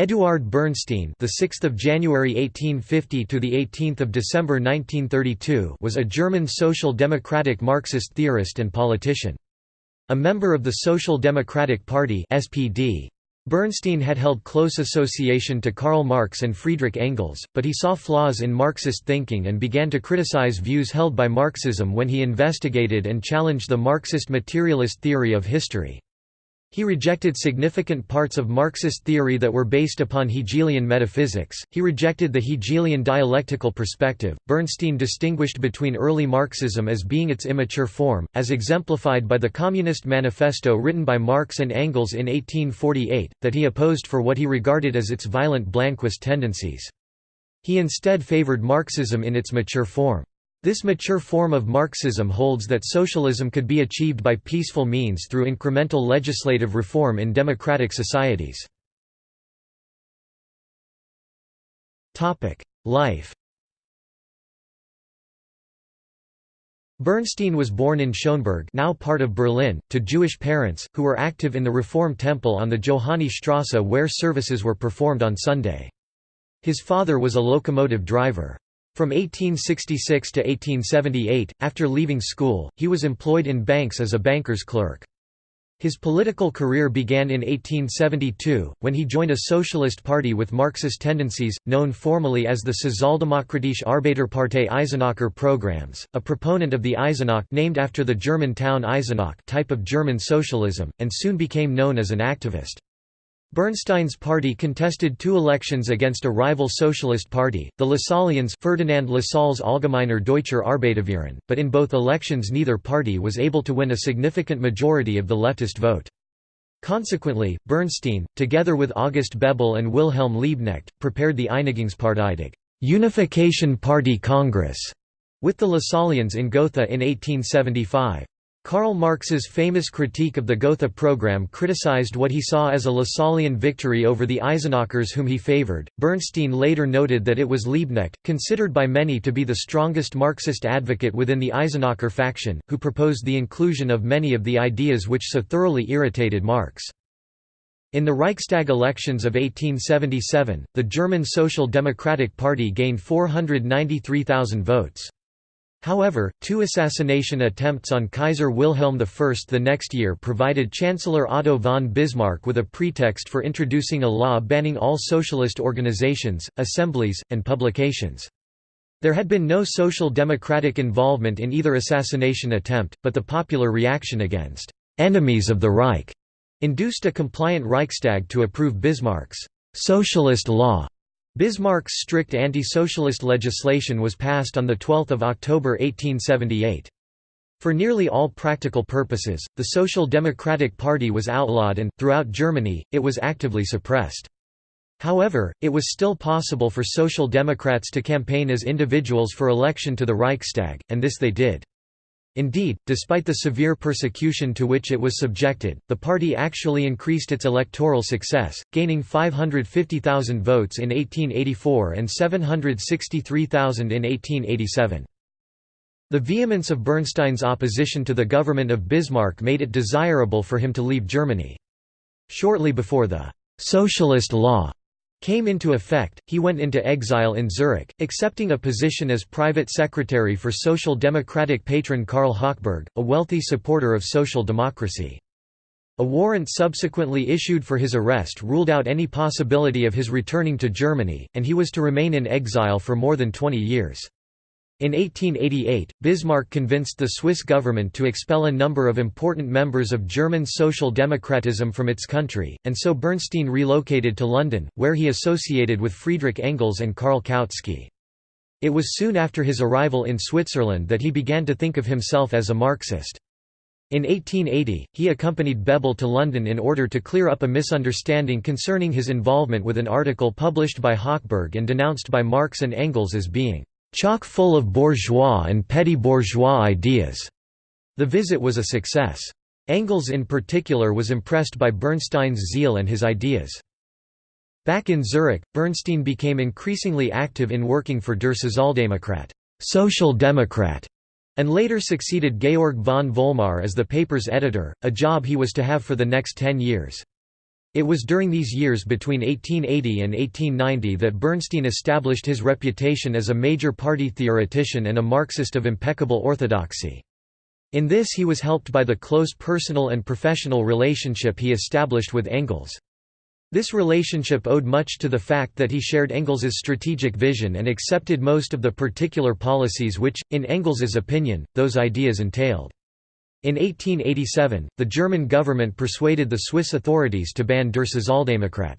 Eduard Bernstein, the 6th of January 1850 to the 18th of December 1932, was a German social democratic Marxist theorist and politician. A member of the Social Democratic Party (SPD), Bernstein had held close association to Karl Marx and Friedrich Engels, but he saw flaws in Marxist thinking and began to criticize views held by Marxism when he investigated and challenged the Marxist materialist theory of history. He rejected significant parts of Marxist theory that were based upon Hegelian metaphysics. He rejected the Hegelian dialectical perspective. Bernstein distinguished between early Marxism as being its immature form, as exemplified by the Communist Manifesto written by Marx and Engels in 1848, that he opposed for what he regarded as its violent Blanquist tendencies. He instead favored Marxism in its mature form. This mature form of Marxism holds that socialism could be achieved by peaceful means through incremental legislative reform in democratic societies. Life Bernstein was born in Schöneberg now part of Berlin, to Jewish parents, who were active in the Reform Temple on the Johanni Strasse where services were performed on Sunday. His father was a locomotive driver. From 1866 to 1878, after leaving school, he was employed in banks as a banker's clerk. His political career began in 1872, when he joined a socialist party with Marxist tendencies, known formally as the Sozialdemokratische Arbeiterpartei Eisenacher programs, a proponent of the Eisenach named after the German town Eisenach type of German socialism, and soon became known as an activist. Bernstein's party contested two elections against a rival socialist party, the Lasallians Ferdinand Lassalle's Allgemeiner Deutscher Arbeiterverein, but in both elections neither party was able to win a significant majority of the leftist vote. Consequently, Bernstein, together with August Bebel and Wilhelm Liebknecht, prepared the Einigungsparteitage Unification Party Congress with the Lasallians in Gotha in 1875. Karl Marx's famous critique of the Gotha program criticized what he saw as a Lasallian victory over the Eisenachers whom he favored. Bernstein later noted that it was Liebknecht, considered by many to be the strongest Marxist advocate within the Eisenacher faction, who proposed the inclusion of many of the ideas which so thoroughly irritated Marx. In the Reichstag elections of 1877, the German Social Democratic Party gained 493,000 votes. However, two assassination attempts on Kaiser Wilhelm I the next year provided Chancellor Otto von Bismarck with a pretext for introducing a law banning all socialist organizations, assemblies, and publications. There had been no social democratic involvement in either assassination attempt, but the popular reaction against «enemies of the Reich» induced a compliant Reichstag to approve Bismarck's «socialist law» Bismarck's strict anti-socialist legislation was passed on 12 October 1878. For nearly all practical purposes, the Social Democratic Party was outlawed and, throughout Germany, it was actively suppressed. However, it was still possible for Social Democrats to campaign as individuals for election to the Reichstag, and this they did. Indeed, despite the severe persecution to which it was subjected, the party actually increased its electoral success, gaining 550,000 votes in 1884 and 763,000 in 1887. The vehemence of Bernstein's opposition to the government of Bismarck made it desirable for him to leave Germany. Shortly before the «socialist law» came into effect, he went into exile in Zurich, accepting a position as private secretary for Social Democratic patron Karl Hochberg, a wealthy supporter of social democracy. A warrant subsequently issued for his arrest ruled out any possibility of his returning to Germany, and he was to remain in exile for more than 20 years. In 1888, Bismarck convinced the Swiss government to expel a number of important members of German social democratism from its country, and so Bernstein relocated to London, where he associated with Friedrich Engels and Karl Kautsky. It was soon after his arrival in Switzerland that he began to think of himself as a Marxist. In 1880, he accompanied Bebel to London in order to clear up a misunderstanding concerning his involvement with an article published by Hochberg and denounced by Marx and Engels as being chock full of bourgeois and petty bourgeois ideas. The visit was a success. Engels in particular was impressed by Bernstein's zeal and his ideas. Back in Zurich, Bernstein became increasingly active in working for Der Sozialdemokrat, Social Democrat, and later succeeded Georg von Vollmar as the paper's editor, a job he was to have for the next ten years. It was during these years between 1880 and 1890 that Bernstein established his reputation as a major party theoretician and a Marxist of impeccable orthodoxy. In this he was helped by the close personal and professional relationship he established with Engels. This relationship owed much to the fact that he shared Engels's strategic vision and accepted most of the particular policies which, in Engels's opinion, those ideas entailed. In 1887, the German government persuaded the Swiss authorities to ban Der Sozialdemokrat.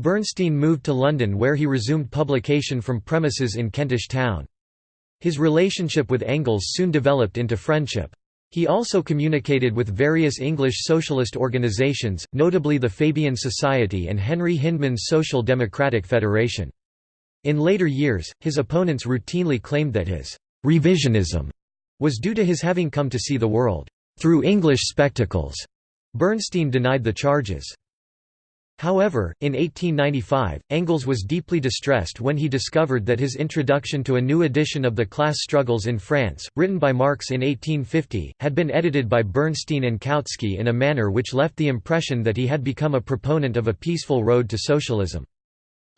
Bernstein moved to London where he resumed publication from premises in Kentish Town. His relationship with Engels soon developed into friendship. He also communicated with various English socialist organizations, notably the Fabian Society and Henry Hyndman's Social Democratic Federation. In later years, his opponents routinely claimed that his «revisionism» was due to his having come to see the world «through English spectacles». Bernstein denied the charges. However, in 1895, Engels was deeply distressed when he discovered that his introduction to a new edition of The Class Struggles in France, written by Marx in 1850, had been edited by Bernstein and Kautsky in a manner which left the impression that he had become a proponent of a peaceful road to socialism.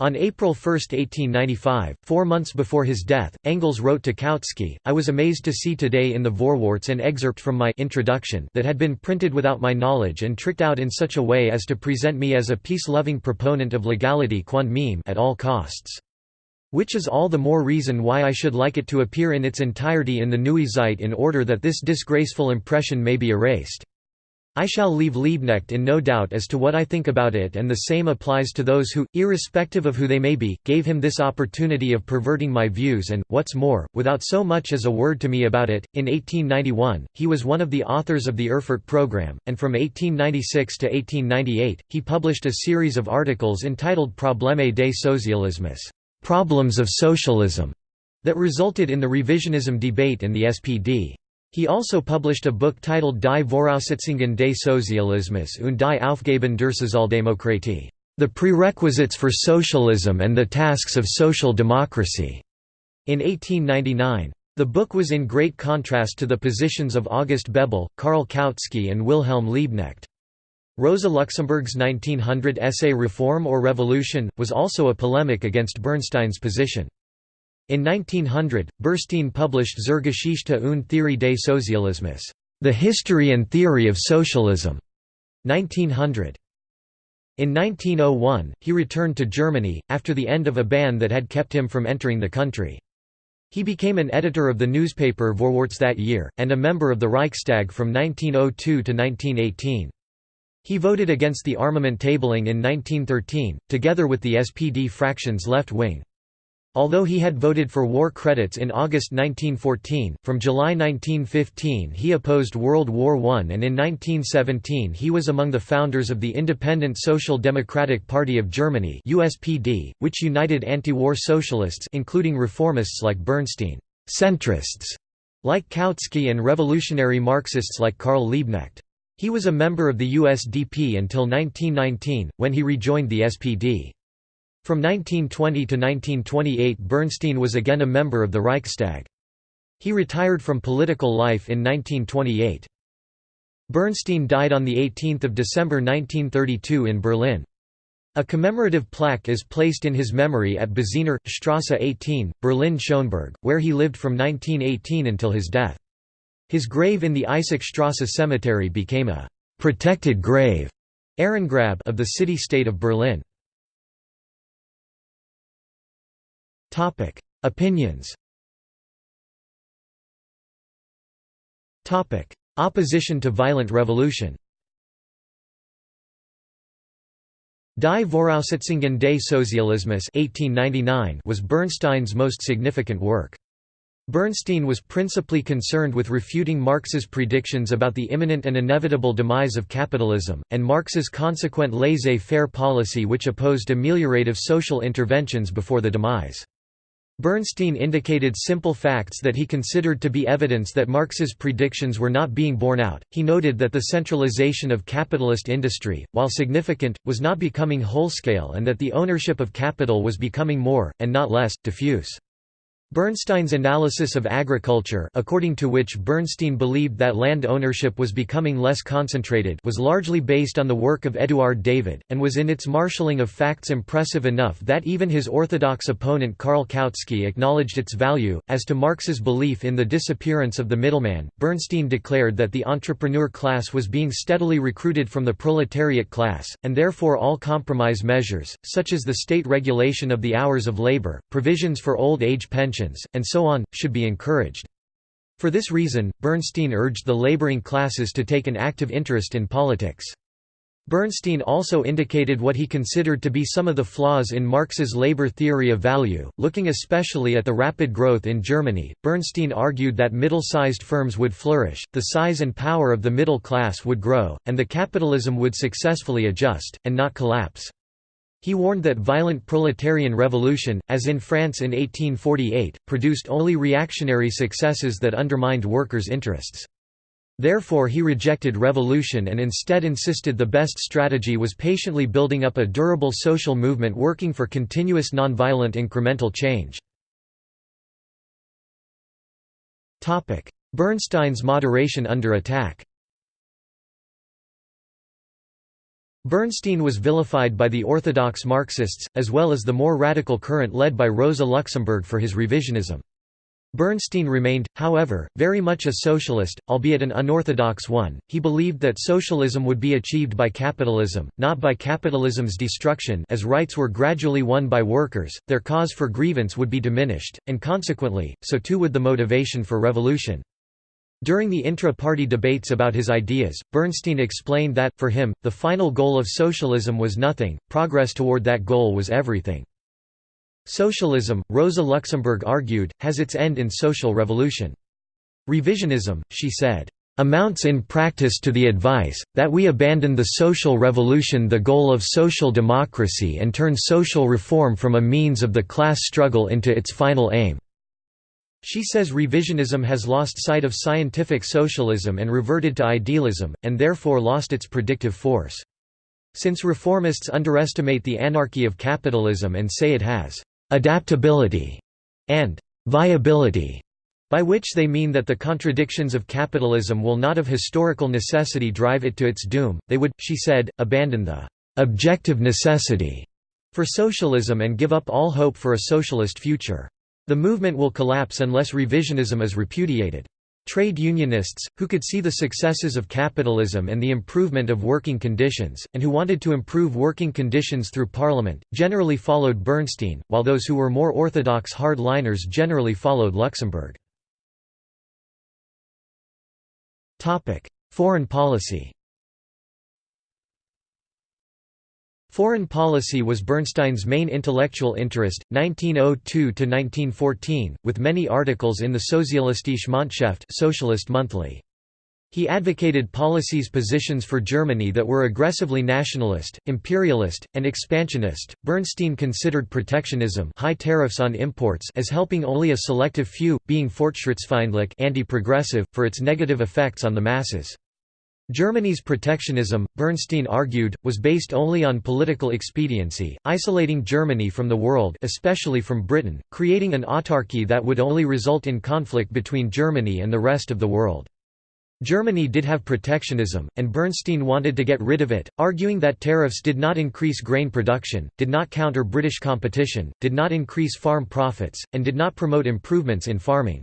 On April 1, 1895, four months before his death, Engels wrote to Kautsky, I was amazed to see today in the Vorwärts an excerpt from my introduction that had been printed without my knowledge and tricked out in such a way as to present me as a peace-loving proponent of legality quand meme at all costs. Which is all the more reason why I should like it to appear in its entirety in the Neue Zeit in order that this disgraceful impression may be erased. I shall leave Liebknecht in no doubt as to what I think about it and the same applies to those who, irrespective of who they may be, gave him this opportunity of perverting my views and, what's more, without so much as a word to me about it. In 1891, he was one of the authors of the Erfurt Programme, and from 1896 to 1898, he published a series of articles entitled Probleme des Socialismus Problems of Socialism, that resulted in the revisionism debate in the SPD. He also published a book titled Die Voraussetzungen des Sozialismus und die Aufgaben der Sozialdemokratie, The Prerequisites for Socialism and the Tasks of Social Democracy, in 1899. The book was in great contrast to the positions of August Bebel, Karl Kautsky and Wilhelm Liebknecht. Rosa Luxemburg's 1900 essay Reform or Revolution, was also a polemic against Bernstein's position. In 1900, Bernstein published Zur Geschichte und Theorie des Sozialismus, The History and Theory of Socialism, 1900. In 1901, he returned to Germany, after the end of a ban that had kept him from entering the country. He became an editor of the newspaper Vorwärts that year, and a member of the Reichstag from 1902 to 1918. He voted against the armament tabling in 1913, together with the SPD fraction's left wing. Although he had voted for war credits in August 1914, from July 1915 he opposed World War I and in 1917 he was among the founders of the Independent Social Democratic Party of Germany USPD, which united anti-war socialists including reformists like Bernstein, centrists like Kautsky and revolutionary Marxists like Karl Liebknecht. He was a member of the USPD until 1919, when he rejoined the SPD. From 1920 to 1928 Bernstein was again a member of the Reichstag. He retired from political life in 1928. Bernstein died on 18 December 1932 in Berlin. A commemorative plaque is placed in his memory at Bozener, Strasse 18, Berlin-Schöneberg, where he lived from 1918 until his death. His grave in the Eisackstrasse Cemetery became a «protected grave» Ehrengrab of the city-state of Berlin. Topic: Opinions. Topic: Opposition to violent revolution. Die Voraussetzungen des Sozialismus 1899 was Bernstein's most significant work. Bernstein was principally concerned with refuting Marx's predictions about the imminent and inevitable demise of capitalism, and Marx's consequent laissez-faire policy which opposed ameliorative social interventions before the demise. Bernstein indicated simple facts that he considered to be evidence that Marx's predictions were not being borne out. He noted that the centralization of capitalist industry, while significant, was not becoming whole-scale and that the ownership of capital was becoming more, and not less, diffuse. Bernstein's analysis of agriculture according to which Bernstein believed that land ownership was becoming less concentrated was largely based on the work of Eduard David, and was in its marshalling of facts impressive enough that even his orthodox opponent Karl Kautsky acknowledged its value. As to Marx's belief in the disappearance of the middleman, Bernstein declared that the entrepreneur class was being steadily recruited from the proletariat class, and therefore all compromise measures, such as the state regulation of the hours of labor, provisions for old age pensions, and so on, should be encouraged. For this reason, Bernstein urged the laboring classes to take an active interest in politics. Bernstein also indicated what he considered to be some of the flaws in Marx's labor theory of value, looking especially at the rapid growth in Germany. Bernstein argued that middle-sized firms would flourish, the size and power of the middle class would grow, and the capitalism would successfully adjust, and not collapse. He warned that violent proletarian revolution, as in France in 1848, produced only reactionary successes that undermined workers' interests. Therefore he rejected revolution and instead insisted the best strategy was patiently building up a durable social movement working for continuous nonviolent incremental change. Bernstein's moderation under attack Bernstein was vilified by the orthodox Marxists, as well as the more radical current led by Rosa Luxemburg for his revisionism. Bernstein remained, however, very much a socialist, albeit an unorthodox one. He believed that socialism would be achieved by capitalism, not by capitalism's destruction as rights were gradually won by workers, their cause for grievance would be diminished, and consequently, so too would the motivation for revolution. During the intra-party debates about his ideas, Bernstein explained that, for him, the final goal of socialism was nothing, progress toward that goal was everything. Socialism, Rosa Luxemburg argued, has its end in social revolution. Revisionism, she said, amounts in practice to the advice, that we abandon the social revolution the goal of social democracy and turn social reform from a means of the class struggle into its final aim. She says revisionism has lost sight of scientific socialism and reverted to idealism, and therefore lost its predictive force. Since reformists underestimate the anarchy of capitalism and say it has «adaptability» and «viability», by which they mean that the contradictions of capitalism will not of historical necessity drive it to its doom, they would, she said, abandon the «objective necessity» for socialism and give up all hope for a socialist future. The movement will collapse unless revisionism is repudiated. Trade unionists, who could see the successes of capitalism and the improvement of working conditions, and who wanted to improve working conditions through parliament, generally followed Bernstein, while those who were more orthodox hard-liners generally followed Luxemburg. Foreign policy Foreign policy was Bernstein's main intellectual interest, 1902–1914, with many articles in the Sozialistische Monatshefte Socialist Monthly. He advocated policies positions for Germany that were aggressively nationalist, imperialist, and expansionist. Bernstein considered protectionism, high tariffs on imports, as helping only a selective few, being fortschrittsfeindlich, anti-progressive, for its negative effects on the masses. Germany's protectionism, Bernstein argued, was based only on political expediency, isolating Germany from the world especially from Britain, creating an autarky that would only result in conflict between Germany and the rest of the world. Germany did have protectionism, and Bernstein wanted to get rid of it, arguing that tariffs did not increase grain production, did not counter British competition, did not increase farm profits, and did not promote improvements in farming.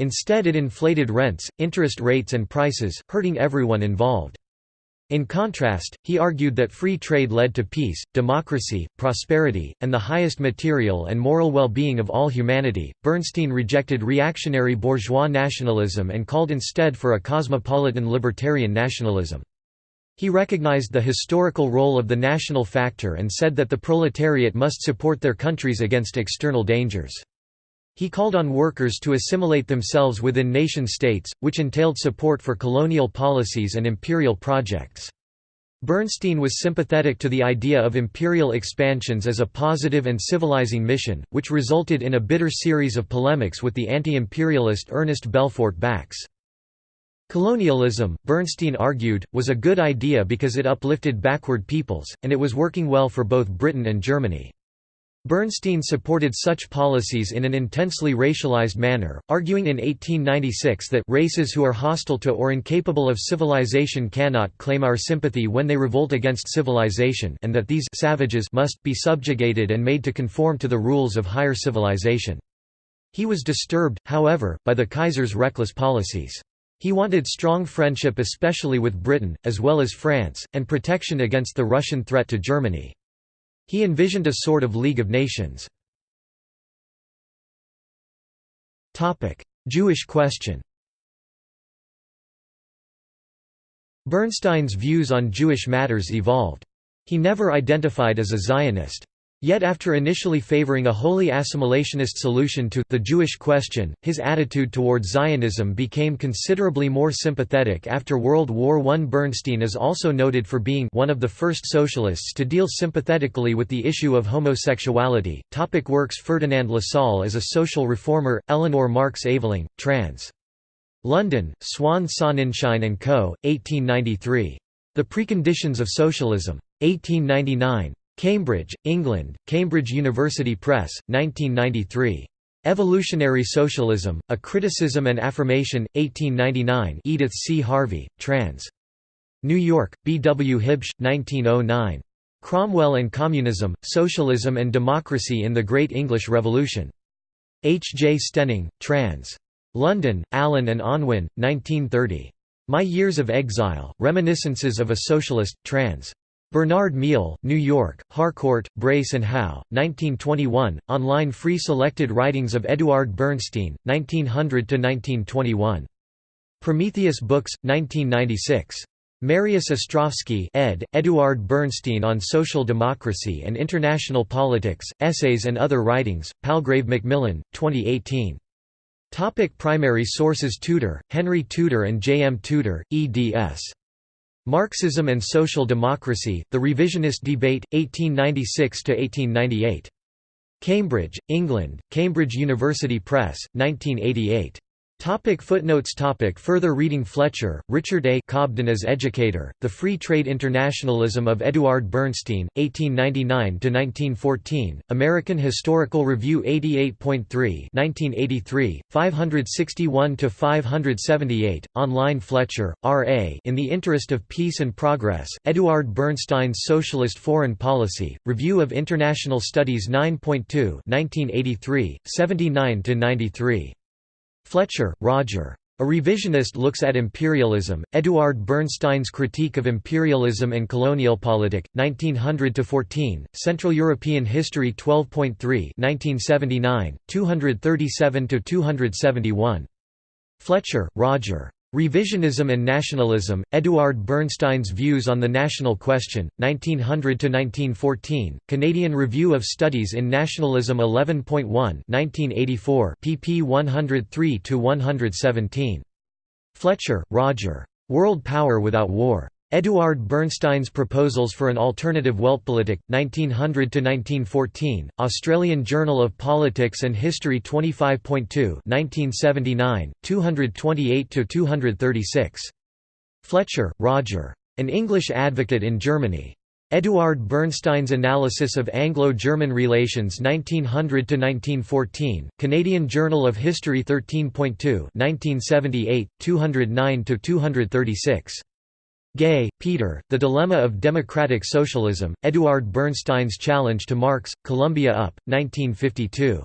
Instead it inflated rents, interest rates and prices, hurting everyone involved. In contrast, he argued that free trade led to peace, democracy, prosperity, and the highest material and moral well-being of all humanity. Bernstein rejected reactionary bourgeois nationalism and called instead for a cosmopolitan libertarian nationalism. He recognized the historical role of the national factor and said that the proletariat must support their countries against external dangers. He called on workers to assimilate themselves within nation-states, which entailed support for colonial policies and imperial projects. Bernstein was sympathetic to the idea of imperial expansions as a positive and civilizing mission, which resulted in a bitter series of polemics with the anti-imperialist Ernest Belfort Bax. Colonialism, Bernstein argued, was a good idea because it uplifted backward peoples, and it was working well for both Britain and Germany. Bernstein supported such policies in an intensely racialized manner, arguing in 1896 that races who are hostile to or incapable of civilization cannot claim our sympathy when they revolt against civilization and that these savages must be subjugated and made to conform to the rules of higher civilization. He was disturbed, however, by the Kaiser's reckless policies. He wanted strong friendship especially with Britain, as well as France, and protection against the Russian threat to Germany. He envisioned a sort of League of Nations. Jewish question Bernstein's views on Jewish matters evolved. He never identified as a Zionist. Yet after initially favoring a wholly assimilationist solution to the Jewish question, his attitude toward Zionism became considerably more sympathetic after World War I. Bernstein is also noted for being one of the first socialists to deal sympathetically with the issue of homosexuality. Topic works Ferdinand Lassalle as a social reformer, Eleanor Marx Aveling, trans. London, Swan Sonnenschein & Co., 1893. The Preconditions of Socialism. 1899. Cambridge, England, Cambridge University Press, 1993. Evolutionary Socialism, A Criticism and Affirmation, 1899 Edith C. Harvey, trans. New York, B. W. Huebsch, 1909. Cromwell and Communism, Socialism and Democracy in the Great English Revolution. H. J. Stenning, trans. London, Allen and Unwin, 1930. My Years of Exile, Reminiscences of a Socialist, trans. Bernard Miall, New York, Harcourt, Brace and Howe, 1921, online free selected writings of Eduard Bernstein, 1900–1921. Prometheus Books, 1996. Marius Ostrowski ed., Eduard Bernstein on Social Democracy and International Politics, Essays and Other Writings, Palgrave Macmillan, 2018. Topic primary sources Tudor, Henry Tudor and J. M. Tudor, eds. Marxism and Social Democracy, The Revisionist Debate, 1896–1898. Cambridge, England, Cambridge University Press, 1988. Topic footnotes topic Further reading Fletcher, Richard A. Cobden as Educator, The Free Trade Internationalism of Eduard Bernstein, 1899–1914, American Historical Review 88.3 1983, 561–578, online Fletcher, R. A. In the Interest of Peace and Progress, Eduard Bernstein's Socialist Foreign Policy, Review of International Studies 9.2 1983, 79–93. Fletcher, Roger. A Revisionist Looks at Imperialism, Eduard Bernstein's Critique of Imperialism and Colonialpolitik, 1900–14, Central European History 12.3 1979, 237–271. Fletcher, Roger. Revisionism and Nationalism, Eduard Bernstein's Views on the National Question, 1900–1914, Canadian Review of Studies in Nationalism 11.1 1984, pp 103–117. Fletcher, Roger. World Power Without War. Eduard Bernstein's Proposals for an Alternative Weltpolitik, 1900–1914, Australian Journal of Politics and History 25.2 1979, 228–236. Fletcher, Roger. An English Advocate in Germany. Eduard Bernstein's Analysis of Anglo-German Relations 1900–1914, Canadian Journal of History 13.2 1978, 209–236. Gay, Peter, The Dilemma of Democratic Socialism, Eduard Bernstein's Challenge to Marx, Columbia Up, 1952.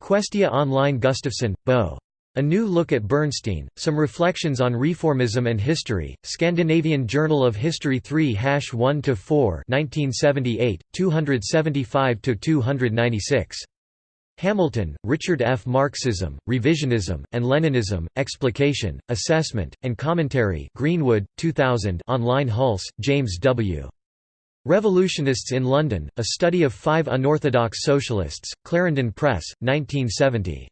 Questia Online Gustafsson, Bo. A New Look at Bernstein, Some Reflections on Reformism and History, Scandinavian Journal of History 3-1–4 1978, 275–296. Hamilton, Richard F. Marxism, Revisionism, and Leninism, Explication, Assessment, and Commentary Greenwood, 2000 online Hulse, James W. Revolutionists in London, A Study of Five Unorthodox Socialists, Clarendon Press, 1970.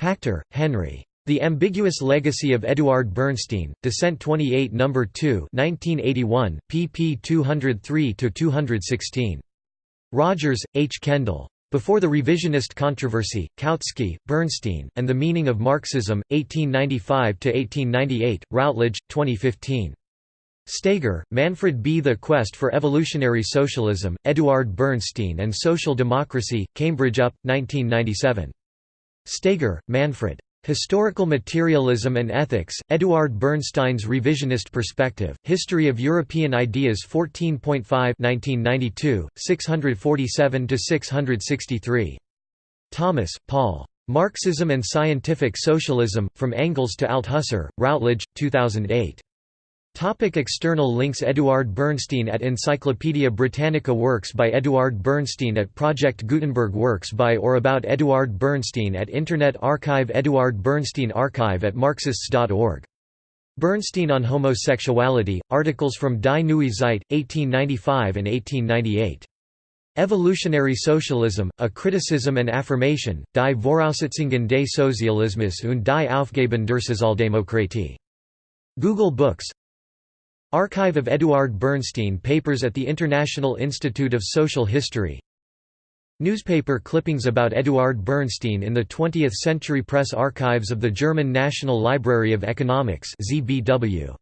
Pachter, Henry. The Ambiguous Legacy of Eduard Bernstein, Dissent 28 No. 2 1981, pp 203–216. Rogers, H. Kendall. Before the Revisionist Controversy, Kautsky, Bernstein, and the Meaning of Marxism, 1895–1898, Routledge, 2015. Steger, Manfred B. The Quest for Evolutionary Socialism, Eduard Bernstein and Social Democracy, Cambridge UP, 1997. Steger, Manfred. Historical Materialism and Ethics, Eduard Bernstein's Revisionist Perspective, History of European Ideas 14.5 1992, 647–663. Thomas, Paul. Marxism and Scientific Socialism, From Engels to Althusser, Routledge, 2008. Topic external links Eduard Bernstein at Encyclopædia Britannica Works by Eduard Bernstein at Project Gutenberg Works by or about Eduard Bernstein at Internet Archive Eduard Bernstein Archive at Marxists.org. Bernstein on Homosexuality, articles from Die Neue Zeit, 1895 and 1898. Evolutionary Socialism, A Criticism and Affirmation, Die Voraussetzungen des Sozialismus und die Aufgaben der Sozialdemokratie. Google Books Archive of Eduard Bernstein Papers at the International Institute of Social History Newspaper clippings about Eduard Bernstein in the 20th Century Press Archives of the German National Library of Economics ZBW.